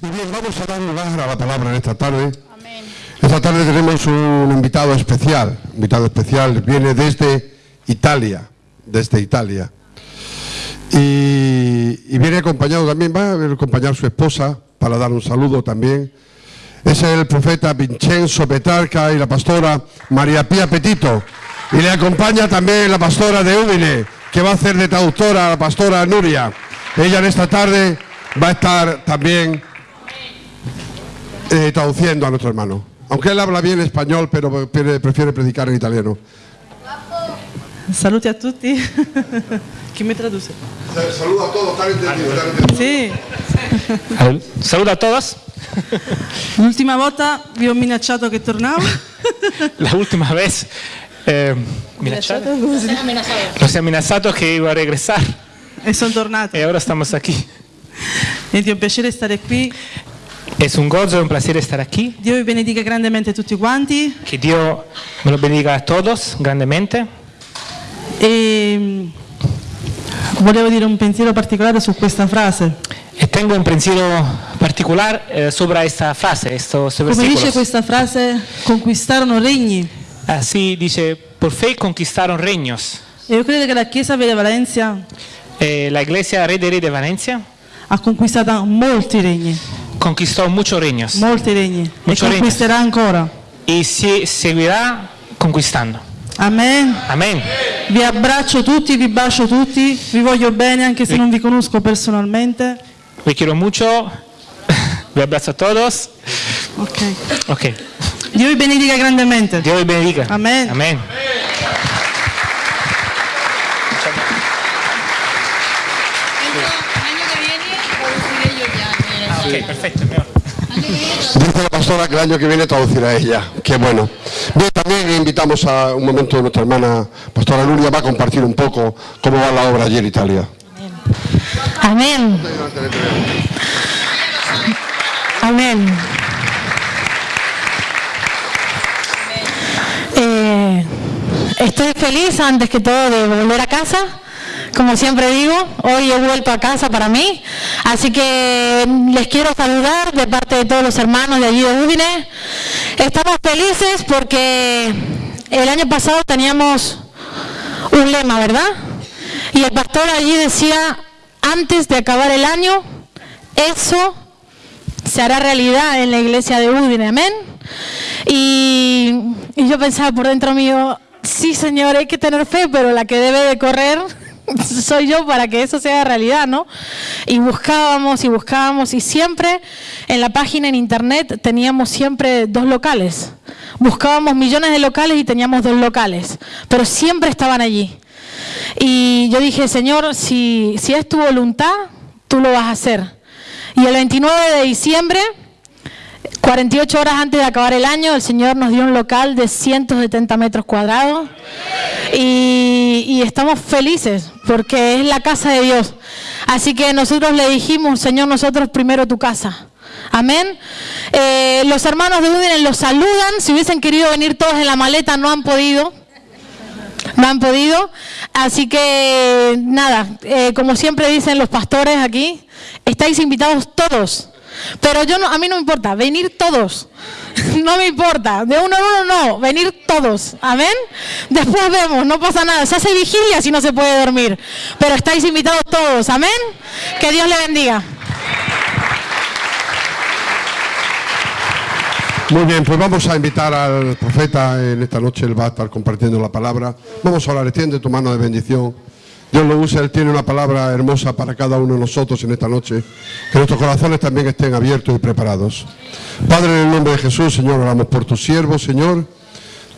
Y bien, vamos a dar lugar a la palabra en esta tarde. Esta tarde tenemos un invitado especial. Invitado especial viene desde Italia. Desde Italia. Y, y viene acompañado también, va a acompañar su esposa para dar un saludo también. Es el profeta Vincenzo Petarca y la pastora María Pía Petito. Y le acompaña también la pastora de Udine, que va a hacer de traductora a la pastora Nuria. Ella en esta tarde va a estar también eh, traduciendo a nuestro hermano. Aunque él habla bien español, pero pre- prefiere predicar en italiano. Saluti a tutti. Chi mi traduce? Saludo a todos, tan entendido, tan entendido. Sì. Saluto a todos. L'ultima volta vi ho minacciato che tornavo. La última vez eh, Minacciato? Nos ha amenazado que iba a regresar E sono tornato. y ahora estamos aquí. Niente, è un piacere stare qui. Es un gozo y un placer estar aquí. Dio vi benedica grandemente tutti quanti. Que Dios me lo bendiga a todos grandemente. E mm, volevo dire un pensiero particolare su questa frase. Y tengo un pensiero particular eh, sobre esta frase, estos Come dice questa frase, conquistarono regni. Así dice, por fe conquistaron reinos. E io credo che la Chiesa di Valencia Eh, la iglesia Rey de Rey de Valencia ha conquistato molti regni, conquistó muchos reinos molti regni. E Muchos regni. conquisterà ancora. y si- seguirá conquistando. Amen. Amén. Vi abbraccio tutti, vi bacio tutti, vi voglio bene anche se non vi conosco personalmente. Vi quiero mucho. Vi abrazo a todos. Ok. Ok. Dio vi benedica grandemente. Dios les bendiga. Amén. Amén. L'anno Ok, perfecto. mejor. Dice la pastora que el año que viene traducirá ella. Qué bueno. Bien, también invitamos a un momento a nuestra hermana pastora Nuria, va a compartir un poco cómo va la obra allí en Italia. Amén. Amén. Eh, estoy feliz antes que todo de volver a casa. Como siempre digo, hoy he vuelto a casa para mí. Así que les quiero saludar de parte de todos los hermanos de allí de Udine. Estamos felices porque el año pasado teníamos un lema, ¿verdad? Y el pastor allí decía, antes de acabar el año, eso se hará realidad en la iglesia de Udine, amén. Y, y yo pensaba por dentro mío, sí señor, hay que tener fe, pero la que debe de correr soy yo para que eso sea realidad, ¿no? Y buscábamos y buscábamos y siempre en la página en internet teníamos siempre dos locales. Buscábamos millones de locales y teníamos dos locales, pero siempre estaban allí. Y yo dije, Señor, si, si es tu voluntad, tú lo vas a hacer. Y el 29 de diciembre, 48 horas antes de acabar el año, el Señor nos dio un local de 170 metros cuadrados. Y, y estamos felices porque es la casa de Dios. Así que nosotros le dijimos, Señor, nosotros primero tu casa. Amén. Eh, los hermanos de Udine los saludan. Si hubiesen querido venir todos en la maleta, no han podido. No han podido. Así que nada, eh, como siempre dicen los pastores aquí, estáis invitados todos. Pero yo no, a mí no me importa, venir todos. No me importa, de uno en uno no, venir todos. Amén. Después vemos, no pasa nada. Se hace vigilia si no se puede dormir. Pero estáis invitados todos. Amén. Que Dios le bendiga. Muy bien, pues vamos a invitar al profeta en esta noche, él va a estar compartiendo la palabra. Vamos a orar, extiende tu mano de bendición. Dios lo usa, Él tiene una palabra hermosa para cada uno de nosotros en esta noche. Que nuestros corazones también estén abiertos y preparados. Padre, en el nombre de Jesús, Señor, oramos por tu siervo, Señor.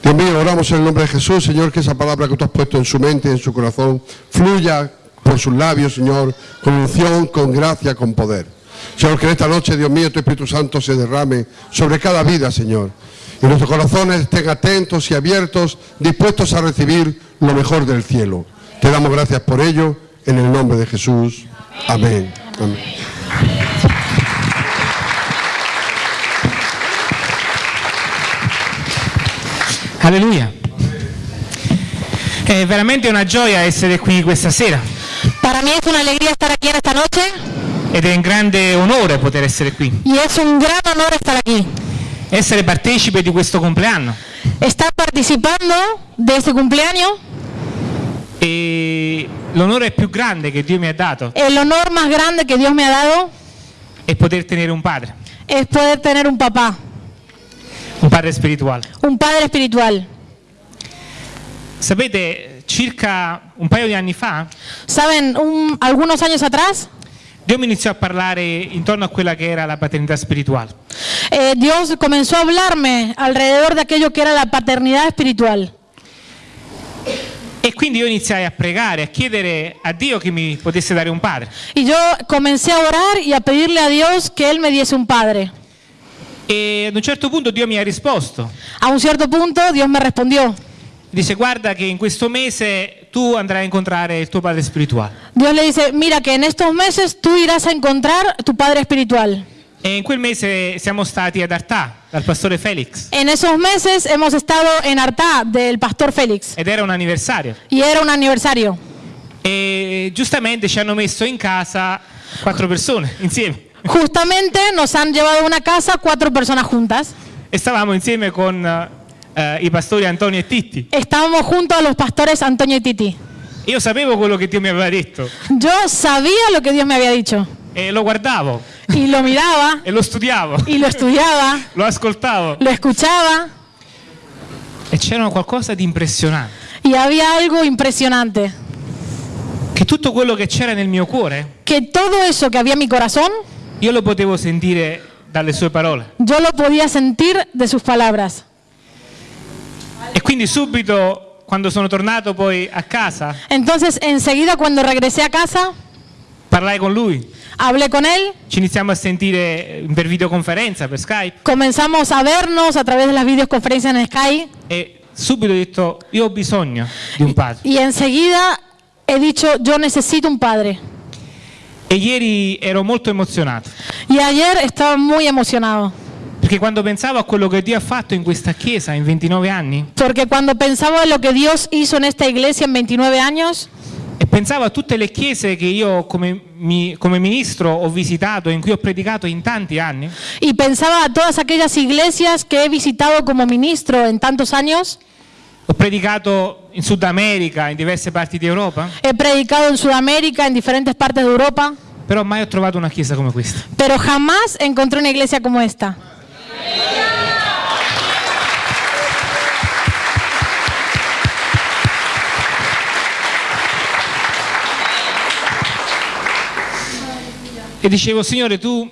Dios mío, oramos en el nombre de Jesús, Señor, que esa palabra que tú has puesto en su mente, en su corazón, fluya por sus labios, Señor, con unción, con gracia, con poder. Señor, que en esta noche, Dios mío, tu Espíritu Santo se derrame sobre cada vida, Señor. Y nuestros corazones estén atentos y abiertos, dispuestos a recibir lo mejor del cielo. Te damos gracias por ello, en el nombre de Jesús. Amén. Amén. Alleluia. È veramente una gioia essere qui questa sera. Para mí es una alegría estar aquí en esta noche. ed è un grande onore poter essere qui, Y es un gran honor estar aquí. essere partecipe di questo compleanno. Estar participando de este cumpleaños, E l'onore più grande che Dio mi ha dato el honor más grande que Dios me ha dado è poter tenere un padre, es poder tener un papá, un padre spirituale. un padre espiritual. Sapete, circa un paio di anni fa Saben, un- algunos años atrás, Dio mi iniziò a parlare intorno a quella che era la paternità spirituale. eh, Dios comenzó a hablarme alrededor de aquello que era la paternidad espiritual. E quindi io iniziai a pregare, a chiedere a Dio che mi potesse dare un padre. Y yo comencé a orar y a pedirle a Dios que Él me diese un padre. E ad un certo punto Dio mi ha risposto. A un cierto punto Dios me respondió. Dice guarda che in questo mese tu andrai a incontrare il tuo padre spirituale. Dios le dice, mira que en estos meses tú irás a encontrar tu padre espiritual. E in quel mese siamo stati ad Artà, dal pastore Felix. En esos meses hemos estado en Artá del pastor Félix Ed era un anniversario. y era un aniversario. E giustamente ci hanno messo in casa quattro persone insieme. Justamente nos han llevado a una casa cuatro personas juntas. E stavamo insieme con eh, i pastori Antonio e Titti. Estábamos junto a los pastores Antonio y Titi. Io sapevo quello che Dio mi aveva detto Yo sabía lo que Dios me había dicho e lo guardavo y lo miraba e lo studiavo, y lo estudiaba, lo ascoltavo lo escuchaba e c'era qualcosa di impressionante. y había algo impresionante. Che tutto quello che c'era nel mio cuore, Que todo eso que había en mi corazón, io lo potevo sentire dalle sue parole. yo lo podía sentir de sus palabras. E quindi subito, quando sono tornato poi a casa, Entonces, enseguida cuando regresé a casa, parlai con lui. hablé con él, Ci iniziamo a sentire per videoconferenza, per Skype comenzamos a vernos a través de las videoconferencias en Sky e subito ho detto io ho bisogno di un padre. y enseguida he dicho, yo necesito un padre. E ieri ero molto emozionato, Y ayer estaba muy emocionado, perché quando pensavo a quello che Dio ha fatto in questa chiesa in 29 anni porque cuando pensaba en lo que Dios hizo en esta iglesia en 29 años, e pensavo a tutte le chiese che io come, mi- come ministro ho visitato, in cui ho predicato in tanti anni, y pensaba a todas aquellas iglesias que he visitado como ministro en tantos años, ho predicato in Sud America, in diverse parti di Europa, he predicado en Sudamérica, en diferentes partes de Europa, però mai ho trovato una chiesa come questa. pero jamás encontré una iglesia como esta. E dicevo, Signore, tu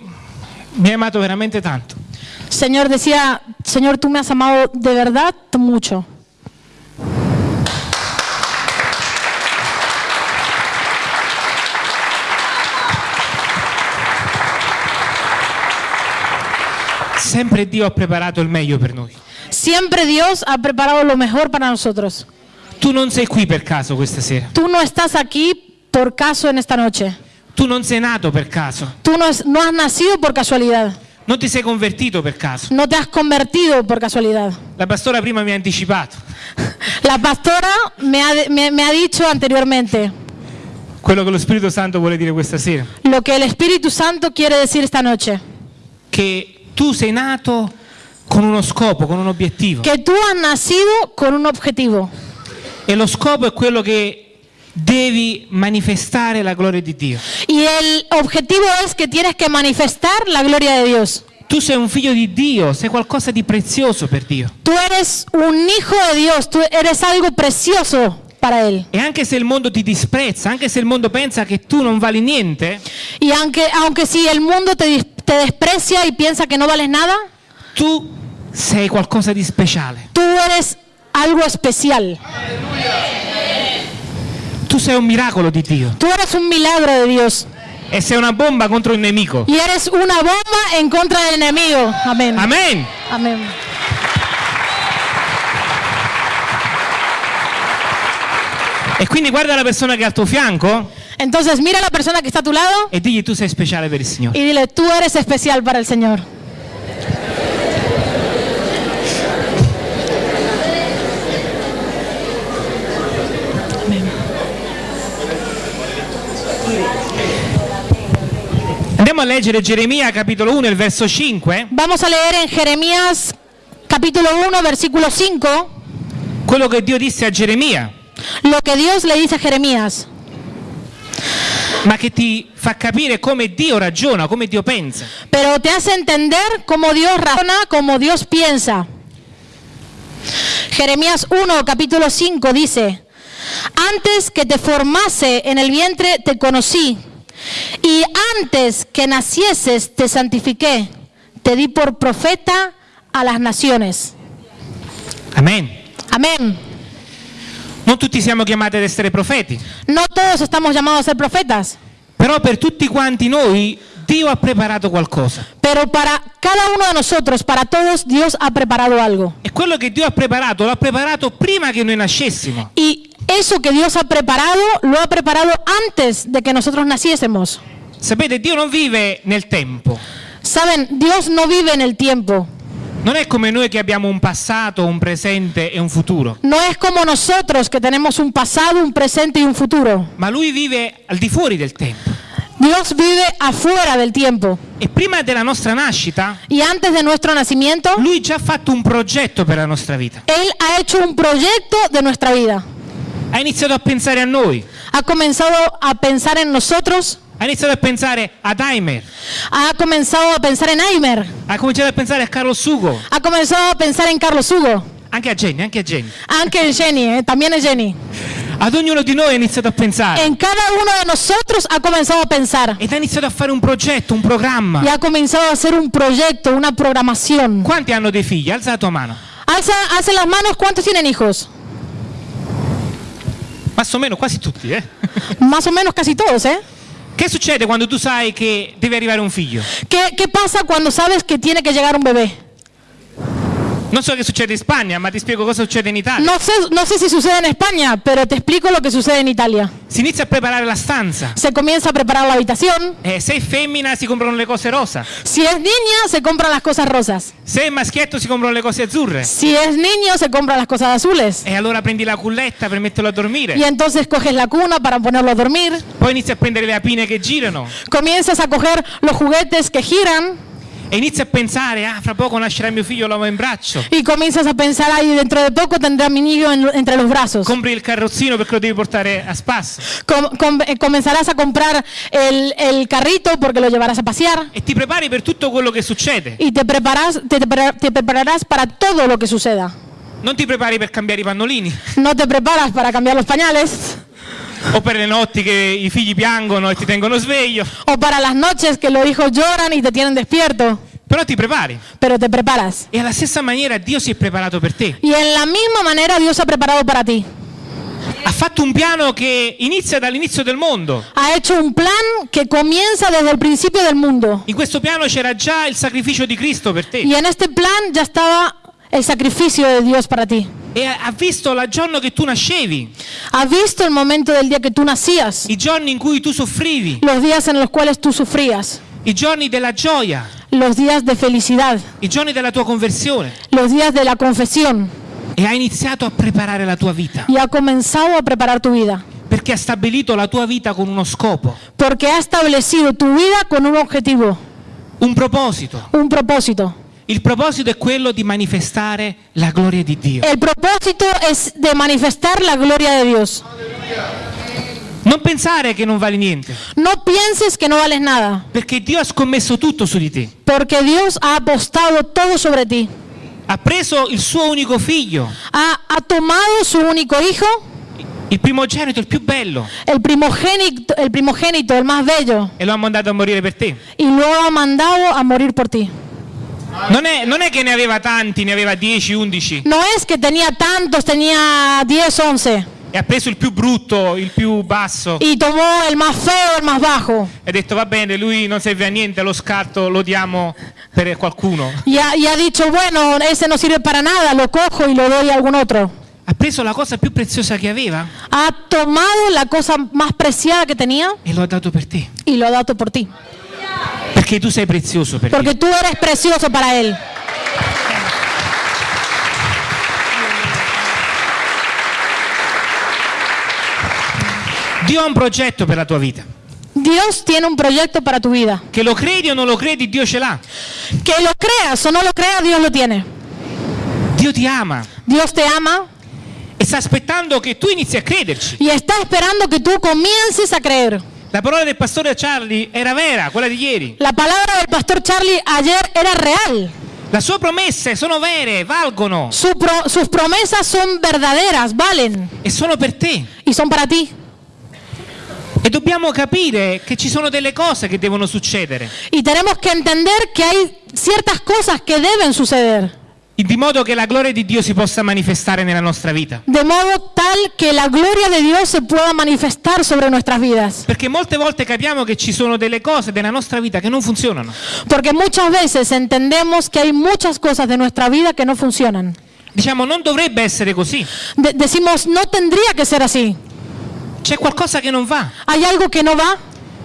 mi hai amato veramente tanto. Señor decía, Señor, tú me has amado de verdad mucho. Sempre Dio ha preparato il meglio per noi. Siempre Dios ha preparado lo mejor para nosotros. Tu non sei qui per caso questa sera. Tú no estás aquí por caso en esta noche. Tu non sei nato per caso. Tú no, es- no has nacido por casualidad. Non ti sei convertito per caso. No te has convertido por casualidad. La pastora prima mi ha anticipato. La pastora me ha, me- me ha dicho anteriormente Quello che lo Spirito Santo vuole dire questa sera. lo que el Espíritu Santo quiere decir esta noche. Che tu sei nato con uno scopo, con un obiettivo. Que tú has nacido con un objetivo. E lo scopo è quello che devi manifestare la gloria di Dio. Y el objetivo es que tienes que manifestar la gloria de Dios. Tu sei un figlio di Dio, sei qualcosa di prezioso per Dio. Tú eres un hijo de Dios, tú eres algo precioso para Él. E anche se il mondo ti disprezza, anche se il mondo pensa che tu non vali niente, Y aunque, aunque si el mundo te, dis- te desprecia y piensa que no vales nada, tu sei qualcosa di speciale. tú eres algo especial. Tu sei un miracolo di Dio Tú eres un milagro de Dios. e sei una bomba contro il nemico. Y eres una bomba en contra del enemigo. Amén. Amen. Amén. E quindi guarda la persona che è al tuo fianco Entonces mira a la persona que está a tu lado e digli tu sei speciale per il Signore. y dile, tú eres especial para el Señor. Andiamo a leggere Geremia capitolo 1, il verso 5, Vamos a leer en Jeremías capítulo 1, versículo 5, quello che Dio disse a Geremia, lo que Dios le dice a Jeremías, ma che ti fa capire come Dio ragiona, come Dio pensa. pero te hace entender cómo Dios razona, cómo Dios piensa. Jeremías 1, capítulo 5 dice, antes que te formase en el vientre te conocí, y antes que nacieses te santifiqué, te di por profeta a las naciones. Amen. Amén. Non tutti siamo chiamati ad essere profeti, No todos estamos llamados a ser profetas, però per tutti quanti noi Dio ha preparato qualcosa. pero para cada uno de nosotros, para todos, Dios ha preparado algo. E quello che Dio ha preparato, l'ha preparato prima che noi nascessimo. Y eso que Dios ha preparado, lo ha preparado antes de que nosotros naciésemos. Sapete, Dio non vive nel tempo. Saben, Dios no vive en el tiempo. Non è come noi che abbiamo un passato, un presente e un futuro, No es como nosotros que tenemos un pasado, un presente y un futuro. ma Lui vive al di fuori del tempo. Dios vive afuera del tiempo. E prima della nostra nascita, Y antes de nuestro nacimiento, Lui già ha fatto un progetto per la nostra vita. Él ha hecho un proyecto de nuestra vida. Ha iniziato a pensare a noi, Ha comenzado a pensar en nosotros, ha iniziato a pensare a Daimler, ha comenzado a pensar en Aimer, ha cominciato a pensare a Carlo Sugo, ha comenzado a pensar en Carlos Hugo, anche a Jenny, anche a Jenny. aunque en Jenny, eh, también en Jenny. Ad ognuno di noi ha iniziato a pensare En cada uno de nosotros ha comenzado a pensar ed ha iniziato a fare un progetto, un programma. y ha comenzado a hacer un proyecto, una programación. Quanti hanno dei figli? Alza la tua mano. Alza, alza las manos, ¿cuántos tienen hijos? Más o meno, quasi tutti, eh? Más o menos casi todos, ¿eh? Che succede quando tu sai che deve arrivare un figlio? ¿Qué, qué pasa cuando sabes que tiene que llegar un bebé? Non so che succede in Spagna, ma ti spiego cosa succede in Italia. No sé, no sé si sucede en España, pero te explico lo que sucede en Italia. Si inizia a preparare la stanza. Se comienza a preparar la habitación. Eh, se è femmina si comprano le cose rosa. Si es niña, se compran las cosas rosas. Se è maschietto si comprano le cose azzurre. Si es niño, se compran las cosas azules. E allora prendi la culletta per metterlo a dormire. Y entonces coges la cuna para ponerlo a dormir. Poi inizi a prendere le apine che girano. Comienzas a coger los juguetes que giran. E inizi a pensare, ah, fra poco nascerà mio figlio, lo in braccio. Y comienzas a pensar, ahí dentro de poco tendrá mi niño en- entre los brazos. Compri il carrozzino perché lo devi portare a spasso. Com- com- eh, comenzarás a comprar el, el carrito porque lo llevarás a pasear. E ti prepari per tutto quello che succede. Y te, preparas, te, te pre- te prepararás para todo lo que suceda. Non ti prepari per cambiare i pannolini. No te preparas para cambiar los pañales O per le notti che i figli piangono e ti tengono sveglio. o para las noches que los hijos lloran y te tienen despierto, Però ti prepari. pero te preparas. E alla stessa maniera Dio si è preparato per te. Y en la misma manera Dios ha preparado para ti. Ha fatto un piano che inizia dall'inizio del mondo. Ha hecho un plan que comienza desde el principio del mundo. In questo piano c'era già il sacrificio di Cristo per te. Y en este plan ya estaba el sacrificio de Dios para ti. E ha visto il giorno che tu nascevi, Ha visto el momento del día que tú nacías, i giorni in cui tu soffrivi, los días en los cuales tú sufrías, i giorni della gioia, los días de felicidad, i giorni della tua conversione. los días de la confesión E ha iniziato a preparare la tua vita. y ha comenzado a preparar tu vida. Perché ha stabilito la tua vita con uno scopo, Porque ha establecido tu vida con un objetivo, un proposito. un propósito. Il proposito è quello di manifestare la gloria di Dio. El propósito es de manifestar la gloria de Dios. Non pensare che non vale niente, No pienses que no vales nada, perché Dio ha scommesso tutto su di te. porque Dios ha apostado todo sobre ti. Ha preso il suo unico figlio, Ha, ha tomado su único hijo, il primogenito, il più bello, el primogénito, el primogénito, el más bello, e lo ha mandato a morire per te. y lo ha mandado a morir por ti. Non è, non è che ne aveva tanti, ne aveva 10, 11, No es que tenía tantos, tenía 10, 11, e ha preso il più brutto, il più basso, y tomó el más feo, el más bajo. e ha detto va bene, lui non serve a niente, lo scarto lo diamo per qualcuno. Y ha, y ha dicho, bueno, ese no sirve para nada, lo cojo y lo doy a algún otro. Ha preso la cosa più preziosa che aveva Ha tomado la cosa más preciada que tenía e lo ha dato per te. y lo ha dado por ti. Perché tu sei prezioso per Porque tú eres precioso para Él. Dio ha un progetto per la tua vita. Dios tiene un proyecto para tu vida. Che lo credi o non lo credi, Dio ce l'ha. Que lo creas o no lo creas, Dios lo tiene. Dio ti ama Dios te ama e sta aspettando che tu inizi a crederci. y está esperando que tú comiences a creer. La parola del pastore Charlie era vera, quella di ieri. La palabra del pastor Charlie ayer era real. Le sue promesse sono vere, valgono Su pro- sus promesas son verdaderas, valen e sono per te. y son para ti. E dobbiamo capire che ci sono delle cose che devono succedere, Y tenemos que entender que hay ciertas cosas que deben suceder. Di modo che la gloria di Dio si possa manifestare nella nostra vita. De modo tal que la gloria de Dios se pueda manifestar sobre nuestras vidas. Perché molte volte capiamo che ci sono delle cose della nostra vita che non funzionano. Porque muchas veces entendemos que hay muchas cosas de nuestra vida que no funcionan. Diciamo, non dovrebbe essere così. De- decimos, no tendría que ser así. C'è qualcosa che non va. Hay algo que no va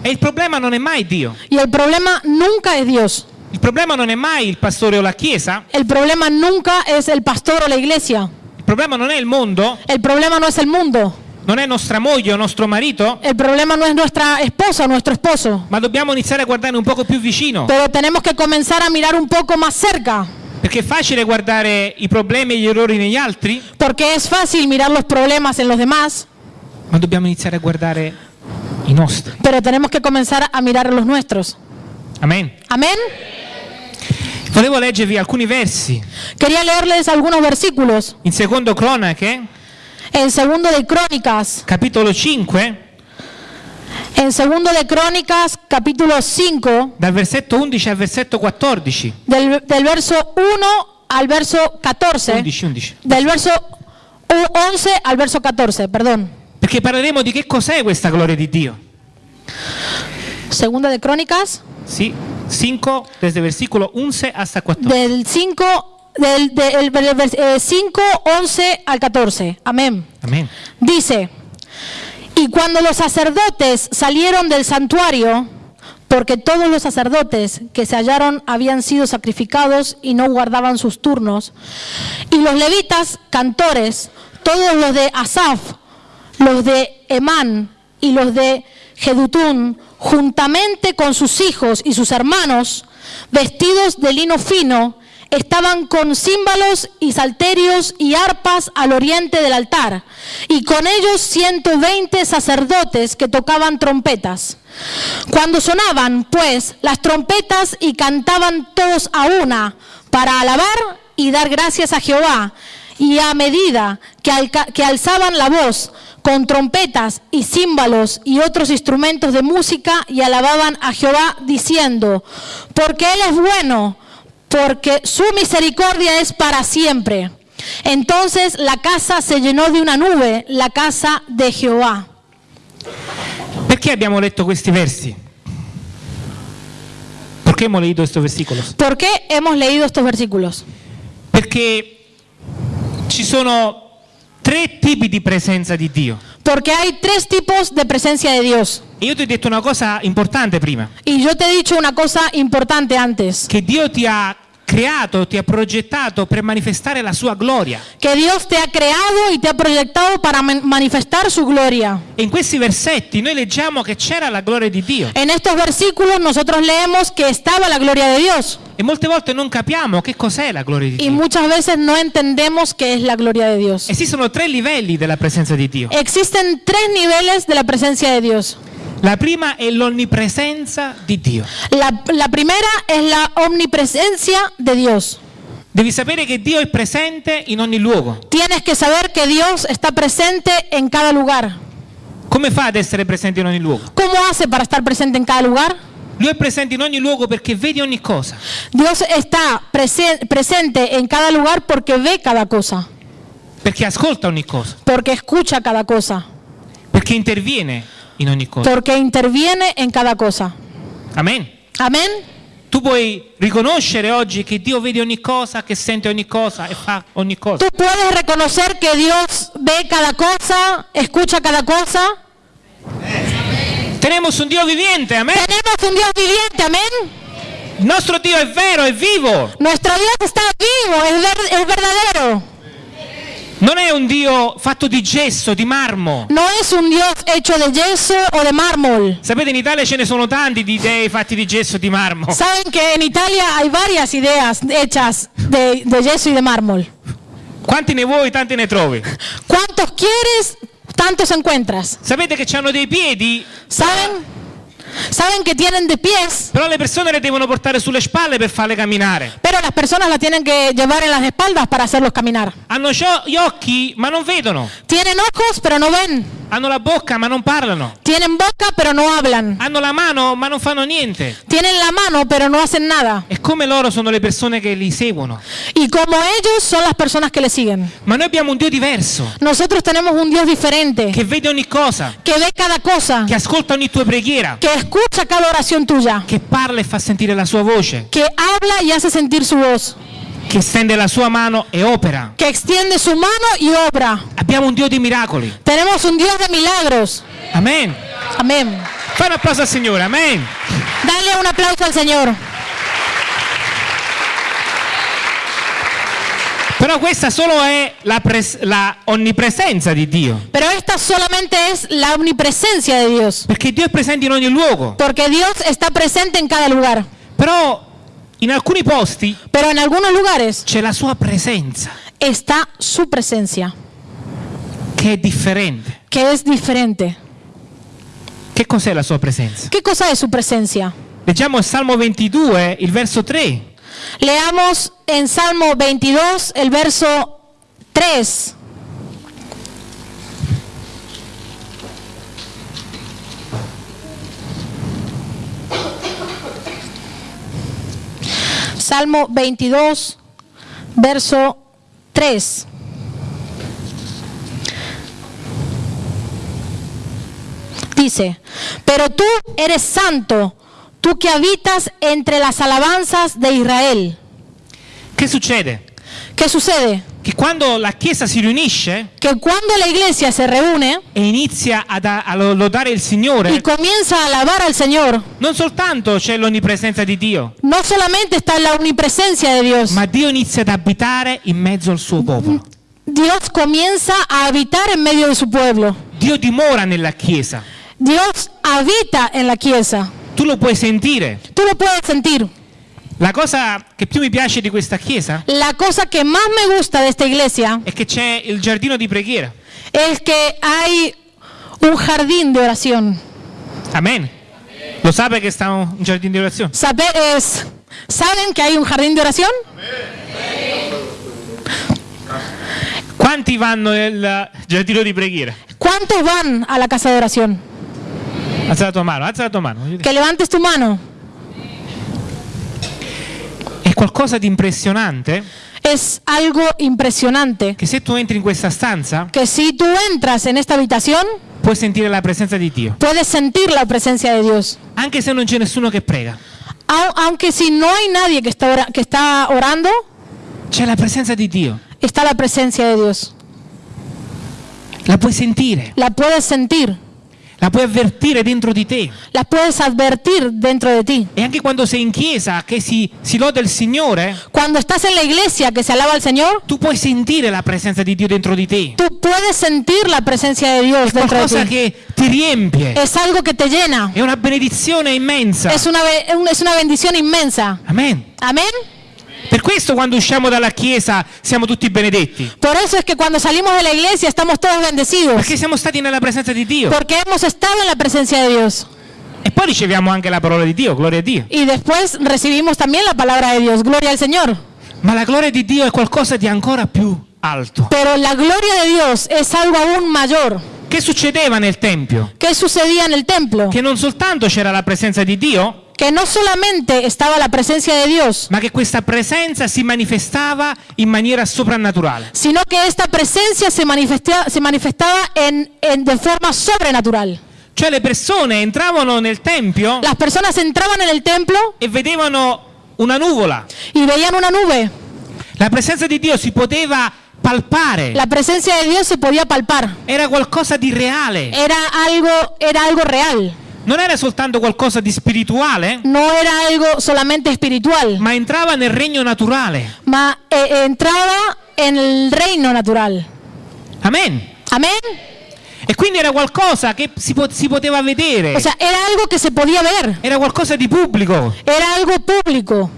E il problema non è mai Dio. y el problema nunca es Dios. Il problema non è mai il pastore o la chiesa. El problema nunca es el pastor o la iglesia. Il problema non è il mondo. El problema no es el mundo. Non è nostra moglie o nostro marito. El problema no es nuestra esposa o nuestro esposo. Ma dobbiamo iniziare a guardare un poco più vicino. Pero tenemos que comenzar a mirar un poco más cerca. Perché è facile guardare i problemi e gli errori negli altri. Porque es fácil mirar los problemas en los demás, Ma dobbiamo iniziare a guardare i nostri. pero tenemos que comenzar a mirar los nuestros. Amen. Amén. Volevo leggervi alcuni versi. Quería leerles algunos versículos. In secondo Cronache, En segundo de Crónicas, capitolo 5, en segundo de Crónicas, capítulo 5, dal versetto 11 al versetto 14. del, del verso 1 al verso 14. 11, 11. Del verso u- 11 al verso 14, perdón. Perché parleremo di che cos'è questa gloria di Dio. Segunda de Crónicas, Sì, 5, desde versículo 11 hasta 14. del 5, del, del- del 5, 11 al 14. Amén. Amen. Dice, y cuando los sacerdotes salieron del santuario, porque todos los sacerdotes que se hallaron habían sido sacrificados y no guardaban sus turnos, y los levitas, cantores, todos los de Asaf, los de Emán y los de Jedutún, juntamente con sus hijos y sus hermanos, vestidos de lino fino, estaban con címbalos y salterios y arpas al oriente del altar, y con ellos 120 sacerdotes que tocaban trompetas. Cuando sonaban, pues, las trompetas y cantaban todos a una para alabar y dar gracias a Jehová, y a medida que, que alzaban la voz con trompetas y címbalos y otros instrumentos de música y alababan a Jehová diciendo, porque Él es bueno, porque su misericordia es para siempre. Entonces la casa se llenó de una nube, la casa de Jehová. Perché abbiamo letto questi versi? Perché abbiamo questi versicoli? ¿Por qué hemos leído estos versículos? Perché ci sono tre tipi di presenza di Dio. Porque hay tres tipos de presencia de Dios. E io ti ho detto una cosa importante prima, Y yo te he dicho una cosa importante antes, che Dio ti ha creato, ti ha progettato per manifestare la sua gloria. que Dios te ha creado y te ha proyectado para man- manifestar su gloria. E in questi versetti noi leggiamo che c'era la gloria di Dio. En estos versículos nosotros leemos que estaba la gloria de Dios E molte volte non capiamo che cos'è la gloria di y Dio. muchas veces no entendemos qué es la gloria de Dios. Esistono tre livelli della presenza di Dio. Existen tres niveles de la presencia de Dios. La prima è l'onnipresenza di Dio. La, la primera es la omnipresencia de Dios. Devi sapere che Dio è presente in ogni luogo. Tienes que saber que Dios está presente en cada lugar. Come fa ad essere presente in ogni luogo? ¿Cómo hace para estar presente en cada lugar? Lui è presente in ogni luogo perché vede ogni cosa. Dios está prese- presente en cada lugar porque ve cada cosa, Perché ascolta ogni cosa. porque escucha cada cosa, Perché interviene in ogni cosa. porque interviene en cada cosa. Amen. Amén. Tu puoi riconoscere oggi che Dio vede ogni cosa, che sente ogni cosa e fa ogni cosa. Tú puedes reconocer que Dios ve cada cosa, escucha cada cosa. Tenemos un Dio viviente, amen. Tenemos un Dios viviente, amén. Il nostro Dio è vero, è vivo. Nuestro Dios está vivo, es, ver- es verdadero. Non è un Dio fatto di gesso, di marmo. No es un Dios hecho de yeso o de mármol. Sapete, in Italia ce ne sono tanti di dei fatti di gesso e di marmo. Saben que en Italia hay varias ideas hechas de, de yeso y de mármol. Quanti ne vuoi, tanti ne trovi. ¿Cuántos quieres? Tantos encuentras. Sapete che hanno dei piedi, ¿Saben? Saben que tienen de pies, però le persone le devono portare sulle spalle per farle camminare. pero las personas la tienen que llevar en las espaldas para hacerlos caminar. Hanno gli occhi, ma non vedono. Tienen ojos, pero no ven. Hanno la bocca, ma non parlano. Tienen boca, pero no hablan. Hanno la mano, ma non fanno niente. Tienen la mano, pero no hacen nada. E come loro sono le persone che li seguono. Y como ellos son las personas que le siguen. Ma noi abbiamo un Dio diverso, Nosotros tenemos un Dios diferente, che vede ogni cosa, que ve cada cosa, che ascolta ogni tua preghiera, que escucha cada oración tuya, che parla e fa sentire la sua voce, que habla y hace sentir su voz, che stende la sua mano e opera. que extiende su mano y obra. Abbiamo un Dio di miracoli. Tenemos un Dios de milagros. Amen. Amén. Fai un applauso al Signore, amen. Dale un aplauso al Señor. Però questa solo è la, la onnipresenza di Dio. Pero esta solamente es la omnipresencia de Dios. Perché Dio è presente in ogni luogo. Porque Dios está presente en cada lugar. Però in alcuni posti Pero en algunos lugares c'è la sua presenza, está su presencia, che è differente. que es diferente. Che cos'è la sua presenza? ¿Qué cosa es su presencia? Leggiamo il Salmo 22, il verso 3. Leamos en Salmo 22 el verso 3. Salmo 22, verso 3. Dice, pero tú eres santo, tú que habitas entre las alabanzas de Israel. Che succede? ¿Qué sucede? Che quando la Chiesa si riunisce Que cuando la iglesia se reúne e inizia ad- a, lodare il y Signore, comienza a alabar al Señor, non soltanto c'è l'onnipresenza di Dio, no solamente está la omnipresencia de Dios, ma Dio inizia ad abitare in mezzo al suo popolo. Dios comienza a habitar en medio de su pueblo. Dio dimora nella Chiesa. Dios habita en la chiesa. Tu lo puoi sentire. Tú lo puedes sentir. La cosa che più mi piace di questa Chiesa La cosa que más me gusta de esta iglesia è che c'è il giardino di preghiera. es que hay un jardín de oración. Amen. Lo sape che sta un giardino di orazione? Sabe- es- ¿Saben que hay un jardín de oración? Quanti vanno nel giardino di preghiera? ¿Cuántos van a la casa de oración? Alza tua mano, alza tua mano. Que levantes tu mano. È qualcosa di impressionante Es algo impresionante che se tu entri in questa stanza que si tú entras en esta habitación, puoi sentire la presenza di Dio. puedes sentir la presencia de Dios. Anche se non c'è nessuno che prega, Au- Aunque si no hay nadie que está, que está orando, c'è la presenza di Dio. está la presencia de Dios. La puoi sentire, La puedes sentir, la puoi avvertire dentro di te. la puedes advertir dentro de ti. E anche quando sei in chiesa che si, si loda il Signore, Cuando estás en la iglesia que se alaba al Señor, tu puoi sentire la presenza di Dio dentro di te. tú puedes sentir la presencia de Dios dentro de Qualcosa ti. che ti riempie. Es algo que te llena. È una benedizione immensa. Es una, es una bendición inmensa. Amen. Amén. Per questo quando usciamo dalla chiesa siamo tutti benedetti. Por eso es que cuando salimos de la iglesia estamos todos bendecidos. Perché siamo stati nella presenza di Dio. Porque hemos estado en la presencia de Dios. E poi riceviamo anche la parola di Dio, gloria a Dio. Y después recibimos también la palabra de Dios. Gloria al Señor. Ma la gloria di Dio è qualcosa di ancora più alto. Pero la gloria de Dios es algo aún mayor. Che succedeva nel Tempio? ¿Qué sucedía en el templo? Che non soltanto c'era la presenza di Dio, Que no solamente estaba la presencia de Dios, ma che questa presenza si manifestava in maniera soprannaturale. sino que esta presencia se, manifesta- se manifestaba en, en- de forma sobrenatural. Cioè le persone entravano nel Tempio Las personas entraban en el templo e vedevano una nuvola. y veían una nube. La presenza di Dio si poteva palpare. La presencia de Dios se podía palpar. Era qualcosa di reale. Era algo, era algo real. Non era soltanto qualcosa di spirituale, No era algo solamente espiritual, ma entrava nel regno naturale. ma eh, entraba en el reino natural. Amen. Amén. E quindi era qualcosa che si, po- si poteva vedere, O sea, era algo que se podía ver, era qualcosa di pubblico. era algo público.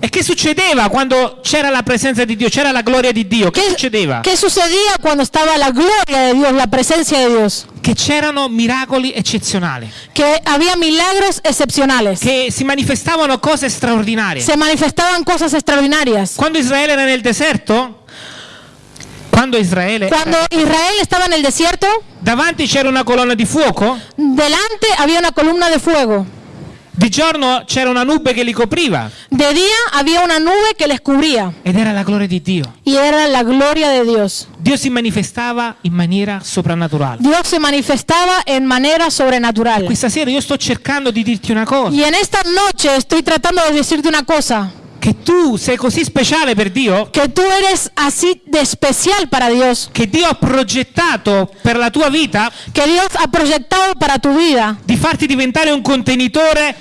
E che succedeva quando c'era la presenza di Dio, c'era la gloria di Dio? Che ¿Qué, succedeva? qué sucedía cuando estaba la gloria de Dios, la presencia de Dios? Che c'erano miracoli eccezionali, Que había milagros excepcionales. che si manifestavano cose straordinarie. Se manifestaban cosas extraordinarias. Quando Israele era nel deserto, quando Israele Cuando Israel estaba en el desierto, davanti c'era una colonna di fuoco, delante había una columna de fuego. Di giorno c'era una nube che li copriva De día había una nube que les cubría ed era la gloria di Dio. y era la gloria de Dios. Dio si manifestava in maniera soprannaturale. Dios se manifestaba en manera sobrenatural. Questa sera io sto cercando di dirti una cosa, Y en esta noche estoy tratando de decirte una cosa, che tu sei così speciale per Dio, que tú eres así de especial para Dios, che Dio ha progettato per la tua vita? Que Dios ha proyectado para tu vida, di farti diventare un contenitore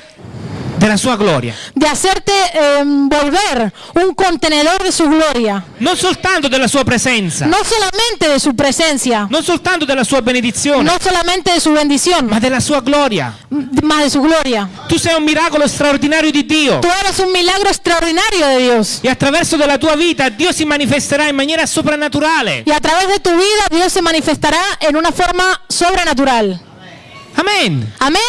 della sua gloria. de hacerte eh, volver un contenedor de su gloria, Non soltanto della sua presenza, no solamente de su presencia, non soltanto della sua benedizione, no solamente de su bendición, ma della sua gloria. más de su gloria. Tu sei un miracolo straordinario di Dio. Tú eres un milagro extraordinario de Dios. E attraverso della tua vita Dio si manifesterà in maniera soprannaturale. Y a través de tu vida Dios se manifestará en una forma sobrenatural. Amen. Amén.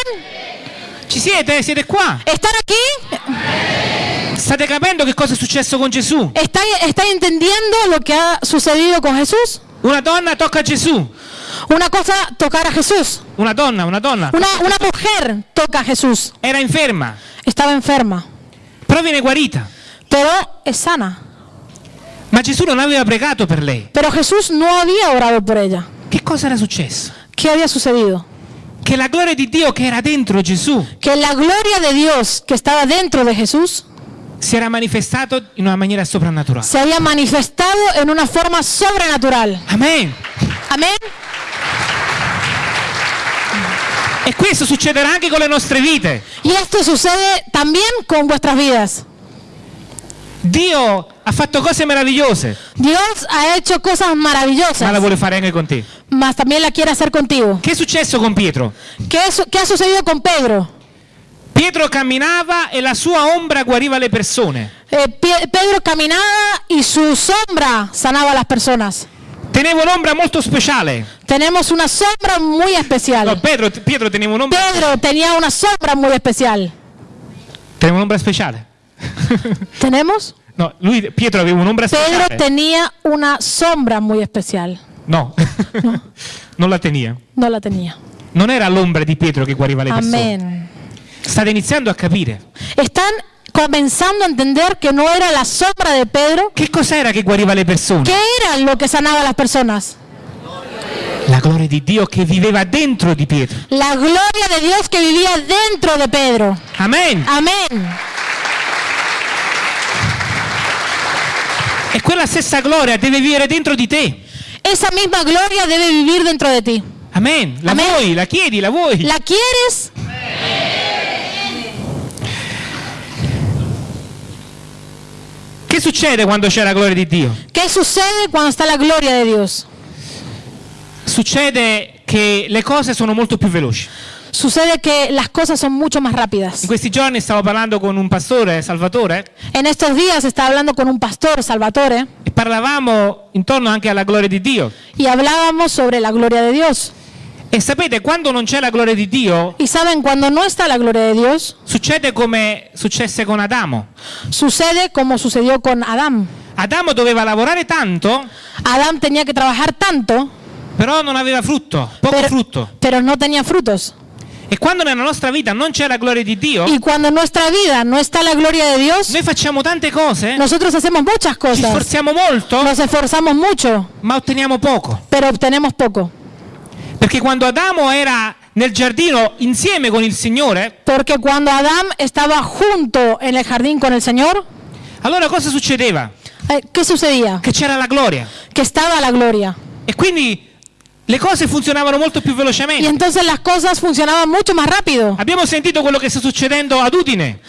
Ci siete? Siete qua? ¿Están aquí? State capendo che cosa è successo con Gesù? ¿Están, están entendiendo lo que ha sucedido con Jesús? Una donna tocca Gesù. Una cosa, tocar a Jesús. Una donna, una donna. Una, una mujer toca a Jesús. Era inferma, Estaba enferma, però viene guarita. pero es sana. Ma Gesù non aveva pregato per lei. Pero Jesús no había orado por ella. Che cosa era successo? ¿Qué había sucedido? Che la gloria di Dio che era dentro Gesù Que la gloria de Dios que estaba dentro de Jesús si era manifestato in una maniera soprannaturale. se había manifestado en una forma sobrenatural. Amen. Amén. E questo succederà anche con le nostre vite. Y esto sucede también con vuestras vidas. Dio ha fatto cose meravigliose, Dios ha hecho cosas ma la maravillosas, vuole fare anche con te. Mas también la quiere hacer contigo. Che è successo con Pietro? ¿Qué, es- qué ha sucedido con Pedro? Pietro camminava e la sua ombra guariva le persone. Eh, Pie- Pedro caminaba y su sombra sanaba a las personas. Teneva un'ombra molto speciale. Tenemos una sombra muy No, especial. Pedro, Pietro teneva un'ombra, Pedro tenía una sombra muy especial. teneva un'ombra speciale. ¿Tenemos? No, lui, Pietro aveva un'ombra Pedro speciale. tenía una sombra muy especial. No, non la tenia. No la tenía. Non era l'ombra di Pietro che guariva le persone. State iniziando a capire. Están comenzando a entender que no era la sombra de Pedro. Che cos'era che guariva le persone? ¿Qué era lo que sanaba a las personas? La gloria di Dio che viveva dentro di Pietro. La gloria de Dios que vivía dentro de Pedro. Amen. Amén. E quella stessa gloria deve vivere dentro di te. Esa misma gloria debe vivir dentro de ti. Amen. La Amen. vuoi, la chiedi, la vuoi. ¿La quieres? Che succede quando c'è la gloria di Dio? ¿Qué sucede cuando está la gloria de Dios? Succede che le cose sono molto più veloci. Sucede que las cosas son mucho más In rápidas. questi giorni stavo parlando con un pastore, Salvatore, En estos días estaba hablando con un pastor, Salvatore, e parlavamo intorno anche alla gloria di Dio. y hablábamos sobre la gloria de Dios. E sapete, quando non c'è la gloria di Dio, Y saben, cuando no está la gloria de Dios, succede come successe con Adamo. sucede como sucedió con Adán. Adamo doveva lavorare tanto, Adán tenía que trabajar tanto, però non aveva frutto, poco pero, frutto. pero no tenía frutos. E quando nella nostra vita non c'è la gloria di Dio, Y cuando en nuestra vida no está la gloria de Dios, noi facciamo tante cose, nosotros hacemos muchas ci cosas. sforziamo molto, Nos esforzamos mucho, ma otteniamo poco. pero obtenemos poco. Perché quando Adamo era nel giardino insieme con il Signore, Porque cuando Adán estaba junto en el jardín con el Señor, allora cosa succedeva? eh, ¿qué sucedía? Che c'era la gloria. Que estaba la gloria. E quindi le cose funzionavano molto più Y velocemente. entonces las cosas funcionaban mucho más rápido. Abbiamo sentito quello che sta succedendo ad Udine.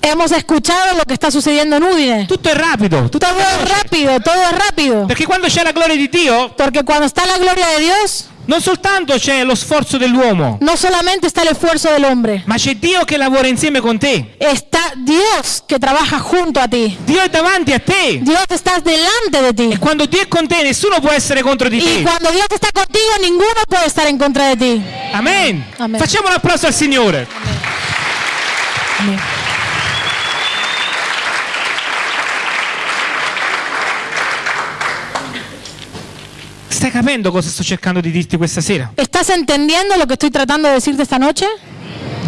Hemos escuchado lo que está sucediendo en Udine. Tutto è rapido, tutto Todo es veloce. rápido, todo es rápido. Perché quando c'è la gloria di Dio, Porque cuando está la gloria de Dios, non soltanto c'è lo sforzo dell'uomo, no solamente está el esfuerzo del hombre, ma c'è Dio che lavora insieme con te. está Dios que trabaja junto a ti. Dio è davanti a te. Dios está delante de ti. E quando Dio è con te, nessuno può essere contro di Y te. cuando Dios está contigo, ninguno puede estar en contra de ti. Amen. Amen. Facciamo un applauso al Signore. Amén. Stai capendo cosa sto cercando di dirti questa sera? ¿Estás entendiendo lo que estoy tratando de decirte esta noche?